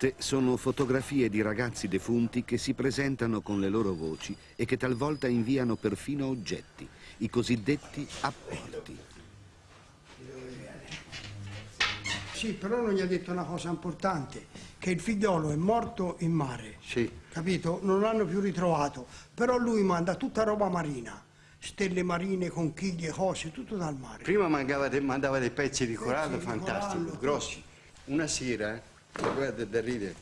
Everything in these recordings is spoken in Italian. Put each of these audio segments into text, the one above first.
Queste sono fotografie di ragazzi defunti che si presentano con le loro voci e che talvolta inviano perfino oggetti, i cosiddetti apporti. Sì, però non gli ha detto una cosa importante, che il figliolo è morto in mare. Sì. Capito? Non l'hanno più ritrovato. Però lui manda tutta roba marina. Stelle marine, conchiglie, cose, tutto dal mare. Prima mandava, de, mandava dei pezzi di corallo di fantastici, corallo, grossi. Una sera, guarda da ridere,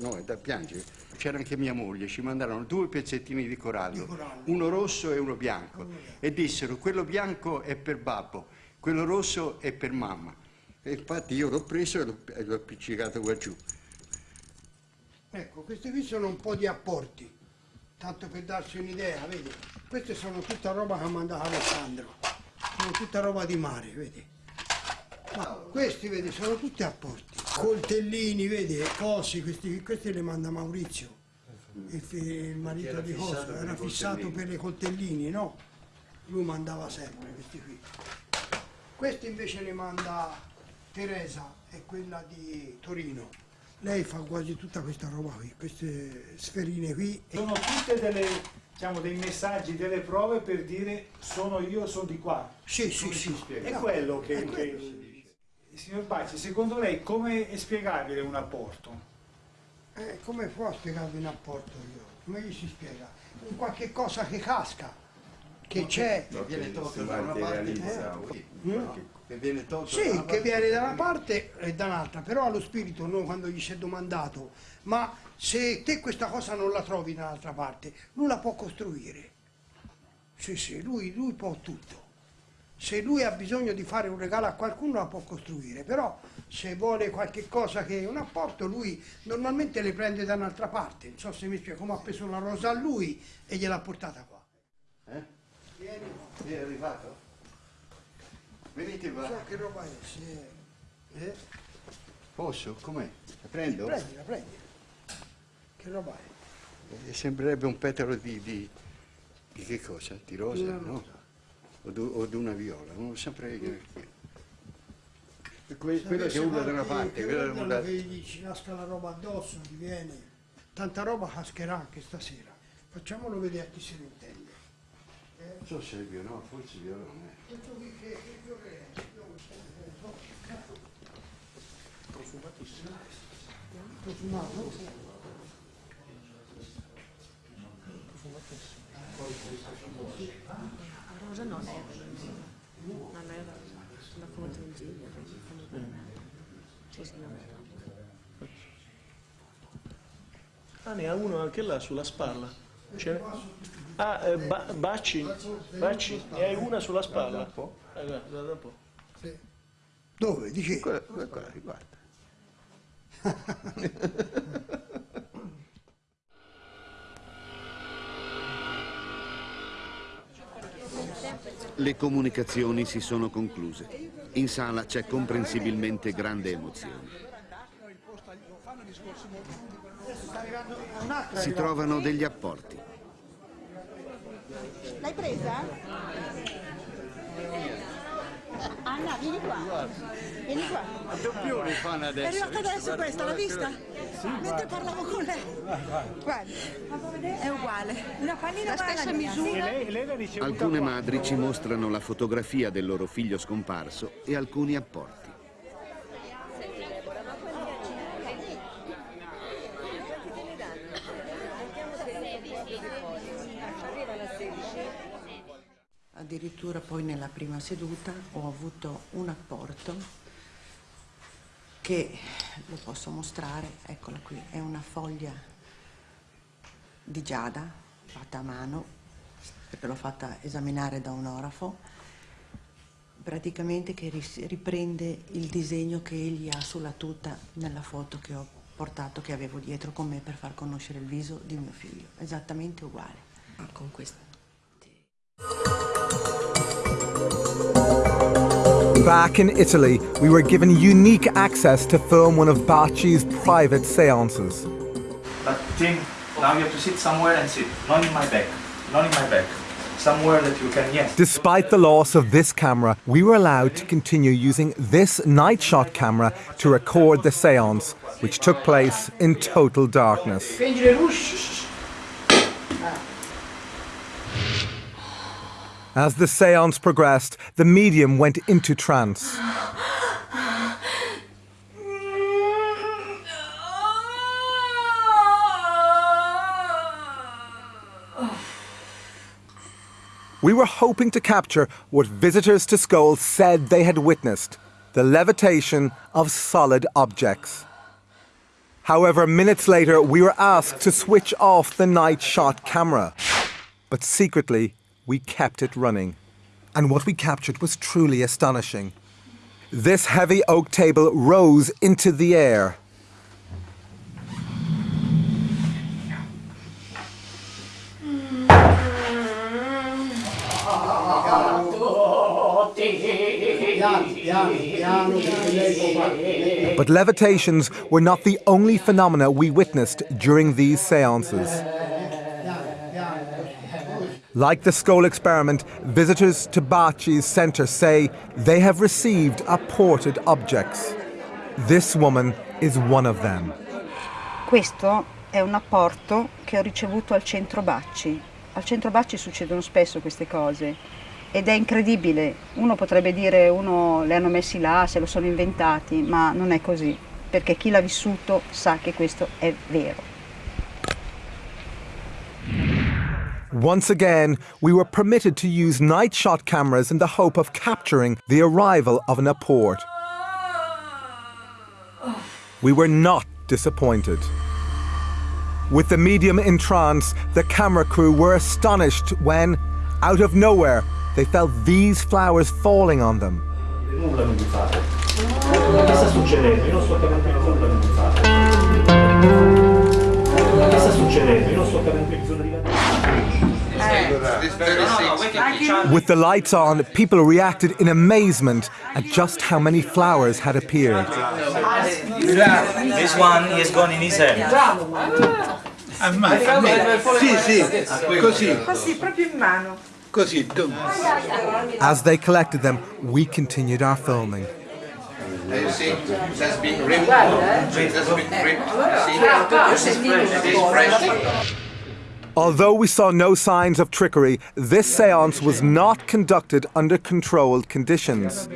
no, da piangere, c'era anche mia moglie, ci mandarono due pezzettini di corallo, Di corallo. uno rosso e uno bianco, e dissero quello bianco è per babbo, quello rosso è per mamma. E infatti io l'ho preso e l'ho, e l'ho appiccicato qua giù. Ecco, questi qui sono un po' di apporti, tanto per darsi un'idea, vedi? Queste sono tutta roba che ha mandato Alessandro, sono tutta roba di mare, vedi? Ma questi, vedi, sono tutti apporti. Coltellini, vedi, cosi, questi, questi li manda Maurizio, il, il marito di per era fissato per i coltellini, no? Lui mandava sempre questi qui. Questi invece li manda Teresa, è quella di Torino. Lei fa quasi tutta questa roba qui, queste sferine qui. Sono tutte delle, diciamo, dei messaggi, delle prove per dire sono io, sono di qua. Sì, sì, sì. È quello che, È quello. che- Signor Bacci, secondo lei come è spiegabile un apporto? Eh, come può spiegarvi un apporto io? Come gli si spiega? Un qualche cosa che casca, che c'è. Che viene tolto da una parte, che, che viene tolto da Sì, una che parte. viene da una parte e da un'altra, però allo spirito noi quando gli si è domandato, ma se te questa cosa non la trovi da un'altra parte, lui la può costruire. Sì, sì, lui, lui può tutto. Se lui ha bisogno di fare un regalo a qualcuno la può costruire, però se vuole qualche cosa che è un apporto, lui normalmente le prende da un'altra parte. Non so se mi spiego, come ha preso la rosa a lui e gliel'ha portata qua. Eh? Vieni qua. È arrivato? Venite qua. So che roba è, se... eh? Posso? Com'è? La prendo? Prendila, prendila. Che roba è? Eh, Sembrerebbe un petalo di, di, di che cosa? Di rosa, Una no? O, du- o di una viola, non saprei che... Que- quello che una quanti parte, da urlano un'altra. che gli ci nasca la roba addosso, gli viene. Tanta roba cascherà anche stasera. Facciamolo vedere a chi se ne intende. Non so se è viola, no, forse so, eh, so. Profumatissimo. Rosa non è non è è rosa. Ah, ne ha uno anche là sulla spalla. C'è- Ah, eh, ba- Bacci, Bacci, ne hai una sulla spalla? Eh, guarda, un po'. Dove? Dici? Quella, quella, quella, guarda. Le comunicazioni si sono concluse. In sala c'è comprensibilmente grande emozione. Si trovano degli apporti. L'hai presa? Anna, vieni qua. Vieni qua. È adesso. arrivata adesso questa, l'ha vista? Mentre parlavo con lei. Guarda, è uguale. Una pallina la stessa misura. Lei, lei Alcune qua. madri ci mostrano la fotografia del loro figlio scomparso e alcuni apporti. Addirittura poi nella prima seduta ho avuto un apporto che lo posso mostrare, eccola qui, è una foglia di giada fatta a mano, perché l'ho fatta esaminare da un orafo, praticamente che riprende il disegno che egli ha sulla tuta nella foto che ho portato, che avevo dietro con me per far conoscere il viso di mio figlio, esattamente uguale. Con questo. Back in Italy, we were given unique access to film one of Bacci's private seances. But Tim, now you have to sit somewhere and sit. Not in my back. Not in my back. somewhere that you can, yes. Despite the loss of this camera, we were allowed to continue using this night shot camera to record the seance, which took place in total darkness. As the seance progressed, the medium went into trance. We were hoping to capture what visitors to Skoll said they had witnessed the levitation of solid objects. However, minutes later, we were asked to switch off the night shot camera. But secretly, we kept it running. And what we captured was truly astonishing. This heavy oak table rose into the air. But levitations were not the only phenomena we witnessed during these seances. Like the Skoll experiment, visitors to Baci's centre say they have received apported objects. This woman is one of them. Questo è un apporto che ho ricevuto al centro Bacci. Al centro Bacci succedono spesso queste cose ed è incredibile. Uno potrebbe dire uno le hanno messi là, se lo sono inventati, ma non è così, perché chi l'ha vissuto sa che questo è vero. Once again, we were permitted to use night shot cameras in the hope of capturing the arrival of an apport. We were not disappointed. With the medium in trance, the camera crew were astonished when, out of nowhere, they felt these flowers falling on them. Non mi fate. Che sta succedendo? Io non sto capendo nulla non mi fate. Che sta succedendo? Io non sto capendo bisogno di With the lights on, people reacted in amazement at just how many flowers had appeared. This one is gone in his hand. Sì, sì, così. Così, proprio in mano. Così, tu. As they collected them, we continued our filming. You see, it has been ripped. It has been ripped. See, it is fresh. Although we saw no signs of trickery, this seance was not conducted under controlled conditions.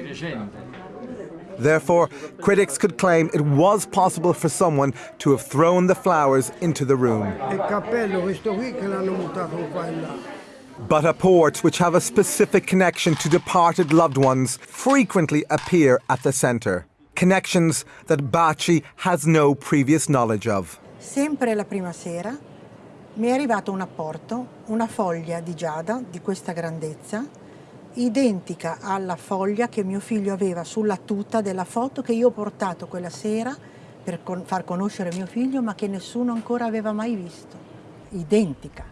Therefore, critics could claim it was possible for someone to have thrown the flowers into the room. Il cappello, questo qui che l'hanno buttato qua là. But apports which have a specific connection to departed loved ones frequently appear at the centre. Connections that Baci has no previous knowledge of. Sempre la prima sera mi è arrivato un apporto, una foglia di giada di questa grandezza, identica alla foglia che mio figlio aveva sulla tuta della foto che io ho portato quella sera per con- far conoscere mio figlio, ma che nessuno ancora aveva mai visto. Identica.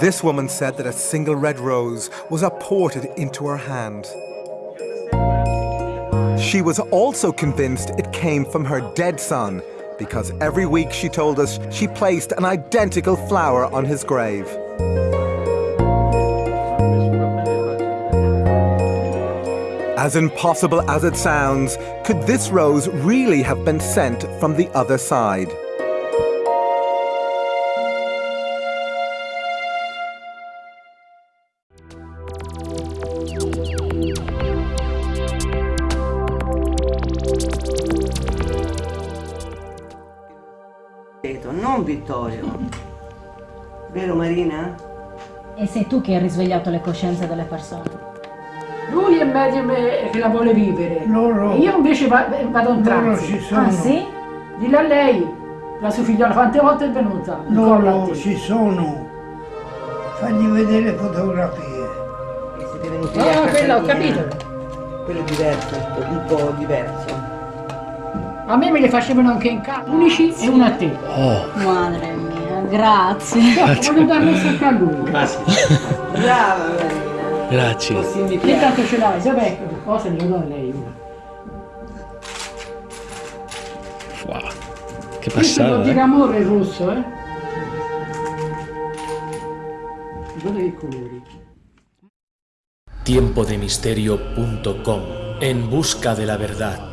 This woman said that a single red rose was apported into her hand. She was also convinced it came from her dead son because every week she told us she placed an identical flower on his grave. As impossible as it sounds, could this rose really have been sent from the other side? Non Vittorio. Vero Marina? E sei tu che hai risvegliato le coscienze delle persone. Lui è medium che la vuole vivere. Loro- Io invece va- vado trance. ci sono. Ah sì? Dillo a lei, la sua figliola, quante volte è venuta? A Loro ci sono. Fagli vedere le fotografie. Siete venuti Ah, a quella ho capito. Quello è diverso, un po' diverso. A me me le facevano anche in casa, unici e una a te. Madre mia, grazie. Dopo voglio darle sempre a lui. Brava. Grazie. Così mi Che tanto ce l'hai, vabbè, cosa glielo do a lei una. Wow. Che Questo passata. dire eh. amore il rosso, eh? Guarda che colori. Tiempodemisterio.com En busca de la verdad.